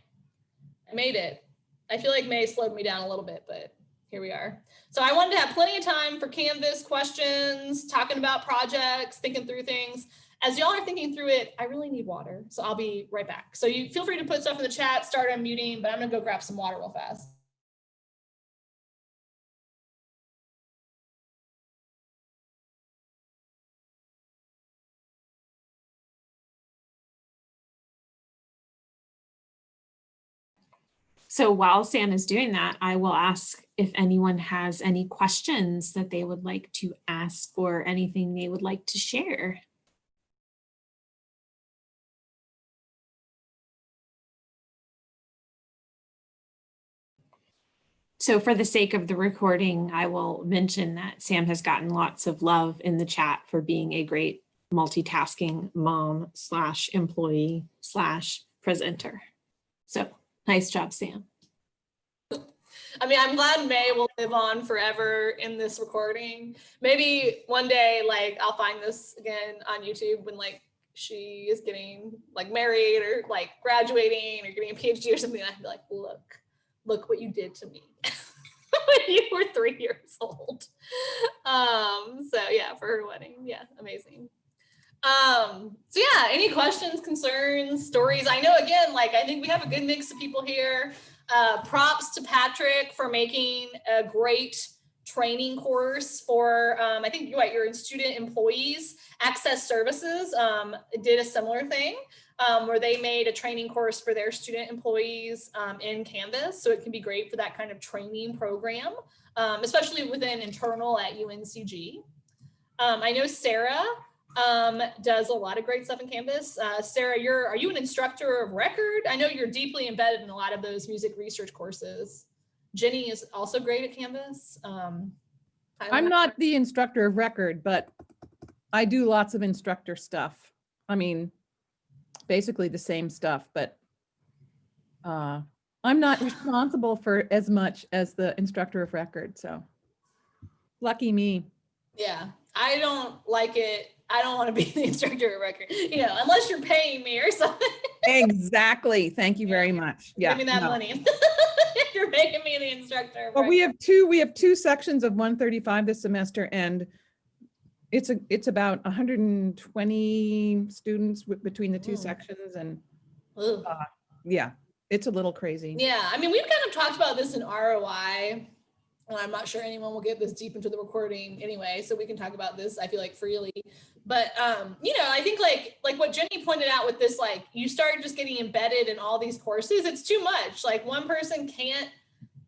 I made it. I feel like May slowed me down a little bit, but here we are. So I wanted to have plenty of time for Canvas questions, talking about projects, thinking through things. As y'all are thinking through it, I really need water, so I'll be right back. So you feel free to put stuff in the chat, start unmuting, but I'm gonna go grab some water real fast. So while Sam is doing that, I will ask if anyone has any questions that they would like to ask or anything they would like to share. So for the sake of the recording, I will mention that Sam has gotten lots of love in the chat for being a great multitasking mom slash employee slash presenter. So Nice job, Sam. I mean, I'm glad May will live on forever in this recording. Maybe one day, like, I'll find this again on YouTube when, like, she is getting, like, married or, like, graduating or getting a PhD or something. I'd be like, look, look what you did to me when you were three years old. Um, so, yeah, for her wedding. Yeah, amazing. Um, so yeah, any questions, concerns, stories? I know again, like I think we have a good mix of people here. Uh, props to Patrick for making a great training course for, um, I think you what, your student employees, Access Services um, did a similar thing um, where they made a training course for their student employees um, in Canvas. So it can be great for that kind of training program, um, especially within internal at UNCG. Um, I know Sarah um, does a lot of great stuff in Canvas. Uh, Sarah, you're, are you an instructor of record? I know you're deeply embedded in a lot of those music research courses. Jenny is also great at Canvas. Um, I'm not the instructor of record, but I do lots of instructor stuff. I mean, basically the same stuff, but uh, I'm not responsible for as much as the instructor of record, so lucky me. Yeah, I don't like it. I don't want to be the instructor of record, you know, unless you're paying me or something. Exactly. Thank you very much. Yeah. Give me that no. money. you're making me the instructor. Well, But we have two, we have two sections of one thirty-five this semester and it's a, it's about hundred and twenty students between the two Mm. sections and Ugh. yeah, it's a little crazy. Yeah, I mean, we've kind of talked about this in ROI. And I'm not sure anyone will get this deep into the recording anyway, so we can talk about this, I feel like freely. But um, you know, I think like like what Jenny pointed out with this, like you start just getting embedded in all these courses, it's too much. Like one person can't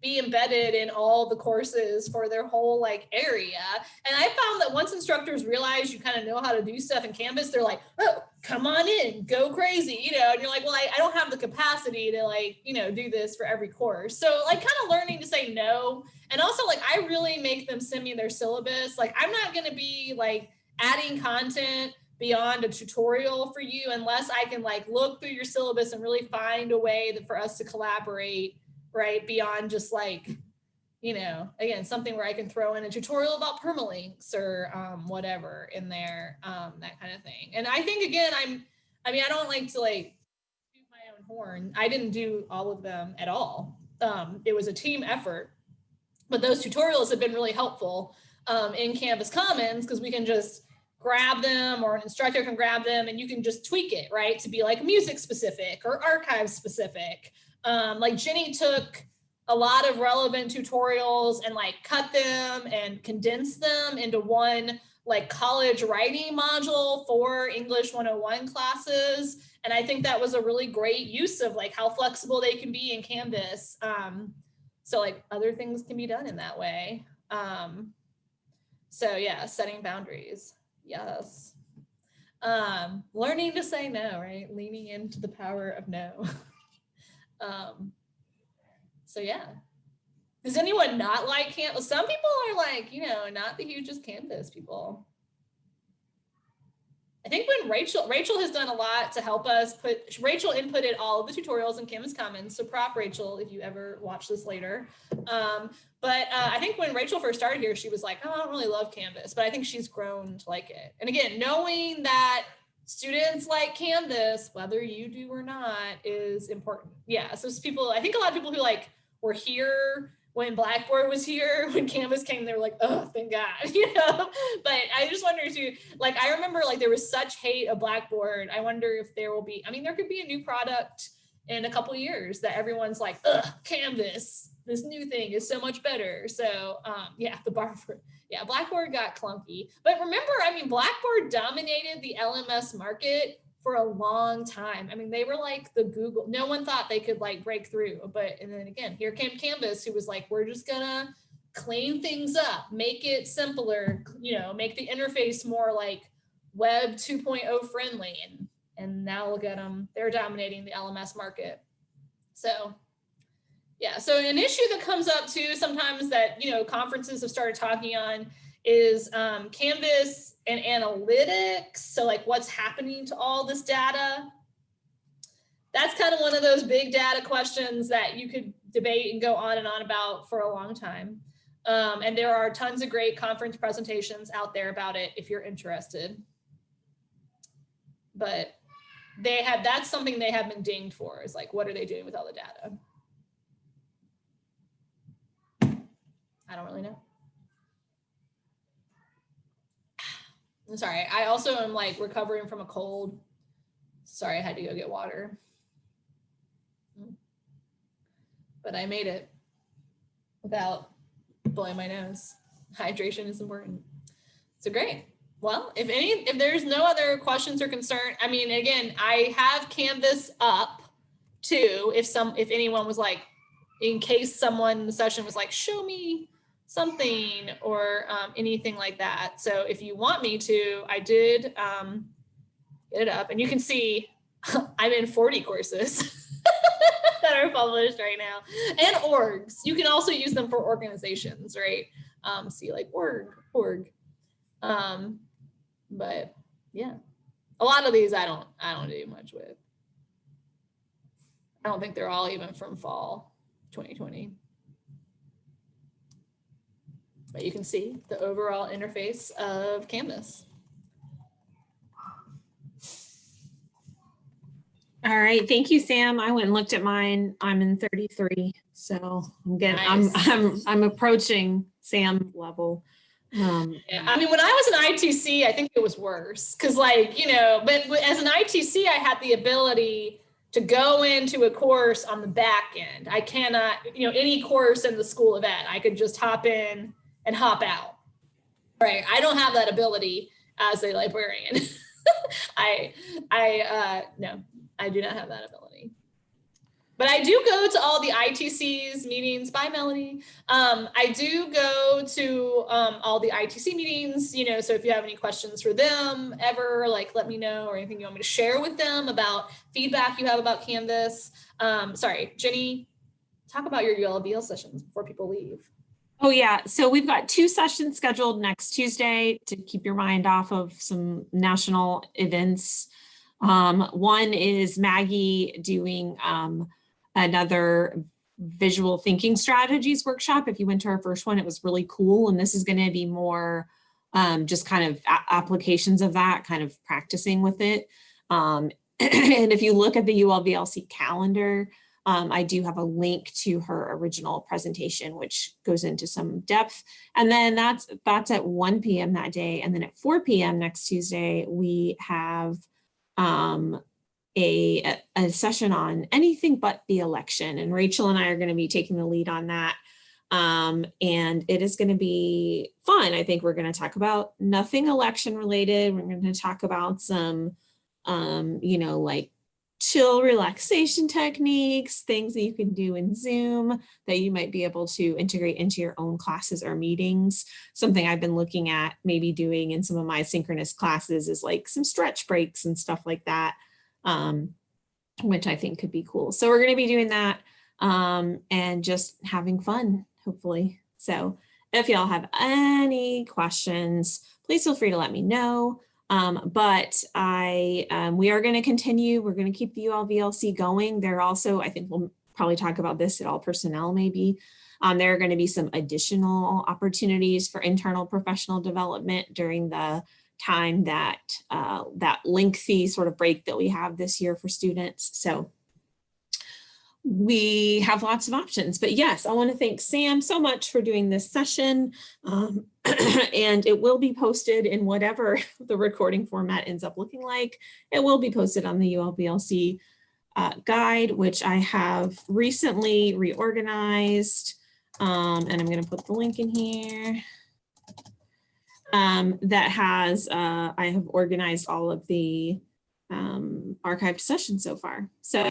be embedded in all the courses for their whole like area. And I found that once instructors realize you kind of know how to do stuff in Canvas, they're like, oh, come on in, go crazy, you know, and you're like, well, I, I don't have the capacity to like, you know, do this for every course. So like kind of learning to say no. And also like, I really make them send me their syllabus. Like, I'm not going to be like adding content beyond a tutorial for you unless I can like look through your syllabus and really find a way that for us to collaborate, right? Beyond just like, you know, again, something where I can throw in a tutorial about permalinks or um, whatever in there, um, that kind of thing. And I think again, I'm, I mean, I don't like to like toot my own horn. I didn't do all of them at all. Um, it was a team effort, but those tutorials have been really helpful um, in Canvas Commons because we can just grab them or an instructor can grab them and you can just tweak it, right? To be like music specific or archive specific. Um, like Jenny took a lot of relevant tutorials and like cut them and condense them into one like college writing module for English 101 classes. And I think that was a really great use of like how flexible they can be in Canvas. Um, so like other things can be done in that way. Um, so yeah, setting boundaries. Yes. Um, learning to say no, right? Leaning into the power of no. um, so yeah. Does anyone not like Canvas? Some people are like, you know, not the hugest Canvas people. I think when Rachel, Rachel has done a lot to help us put, Rachel inputted all of the tutorials in Canvas Commons. So prop Rachel, if you ever watch this later. Um, but uh, I think when Rachel first started here, she was like, oh, I don't really love Canvas, but I think she's grown to like it. And again, knowing that students like Canvas, whether you do or not, is important. Yeah, so people, I think a lot of people who like were here when Blackboard was here, when Canvas came, they were like, oh, thank God, you know? But I just wonder too, like, I remember like there was such hate of Blackboard. I wonder if there will be, I mean, there could be a new product in a couple years that everyone's like, ugh, Canvas, this new thing is so much better. So um, yeah, the bar for, yeah, Blackboard got clunky. But remember, I mean, Blackboard dominated the LMS market for a long time. I mean, they were like the Google, no one thought they could like break through. But, and then again, here came Canvas who was like, we're just gonna clean things up, make it simpler, you know, make the interface more like web 2.0 friendly. And, and now look at them, they're dominating the LMS market. So yeah, so an issue that comes up too sometimes that, you know, conferences have started talking on is um, Canvas and analytics. So like what's happening to all this data? That's kind of one of those big data questions that you could debate and go on and on about for a long time. Um, and there are tons of great conference presentations out there about it if you're interested. But they have, that's something they have been dinged for is like, what are they doing with all the data? I don't really know. I'm sorry. I also am like recovering from a cold. Sorry, I had to go get water. But I made it without blowing my nose. Hydration is important. So great. Well, if any, if there's no other questions or concern, I mean, again, I have Canvas up too. If some, if anyone was like, in case someone in the session was like, show me something or um, anything like that. So if you want me to, I did um, get it up and you can see I'm in 40 courses that are published right now and orgs. You can also use them for organizations, right? Um, see like org, org. Um, but yeah, a lot of these I don't, I don't do much with. I don't think they're all even from fall 2020. But you can see the overall interface of Canvas. All right, thank you, Sam. I went and looked at mine. I'm in 33, so I'm getting, I'm, I'm, I'm approaching Sam level. Um, Yeah, I mean, when I was an ITC, I think it was worse because, like, you know, but as an ITC, I had the ability to go into a course on the back end. I cannot, you know, any course in the School of Ed, I could just hop in and hop out. Right. I don't have that ability as a librarian. I, I, uh, no, I do not have that ability. But I do go to all the ITCs meetings. Bye, Melanie. Um, I do go to um, all the ITC meetings, you know, so if you have any questions for them ever, like let me know or anything you want me to share with them about feedback you have about Canvas. Um, sorry, Jenny, talk about your ULBL sessions before people leave. Oh, yeah. So we've got two sessions scheduled next Tuesday to keep your mind off of some national events. Um, one is Maggie doing um, another visual thinking strategies workshop. If you went to our first one, it was really cool. And this is going to be more um, just kind of applications of that, kind of practicing with it. Um, and if you look at the ULVLC calendar, um, I do have a link to her original presentation, which goes into some depth. And then that's that's at 1 p.m. that day. And then at 4 p.m. next Tuesday, we have um, a, a- session on anything but the election. And Rachel and I are going to be taking the lead on that. Um, and it is going to be fun. I think we're going to talk about nothing election related. We're going to talk about some, um, you know, like chill relaxation techniques, things that you can do in Zoom that you might be able to integrate into your own classes or meetings. Something I've been looking at maybe doing in some of my synchronous classes is like some stretch breaks and stuff like that, um, which I think could be cool. So we're going to be doing that um, and just having fun, hopefully. So if y'all have any questions, please feel free to let me know. Um, but I, um, we are going to continue. We're going to keep the ULVLC going. There also, I think we'll probably talk about this at all personnel maybe. Um, there are going to be some additional opportunities for internal professional development during the time that uh, that lengthy sort of break that we have this year for students. So we have lots of options. But yes, I want to thank Sam so much for doing this session. Um, and it will be posted in whatever the recording format ends up looking like. It will be posted on the ULVLC uh, guide, which I have recently reorganized. Um, and I'm going to put the link in here. Um, that has, uh, I have organized all of the um, archived sessions so far. So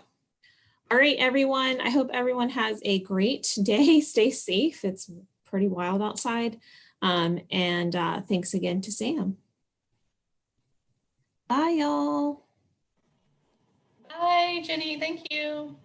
all right, everyone. I hope everyone has a great day. Stay safe. It's pretty wild outside. Um, and uh, thanks again to Sam. Bye, y'all. Bye, Jenny. Thank you.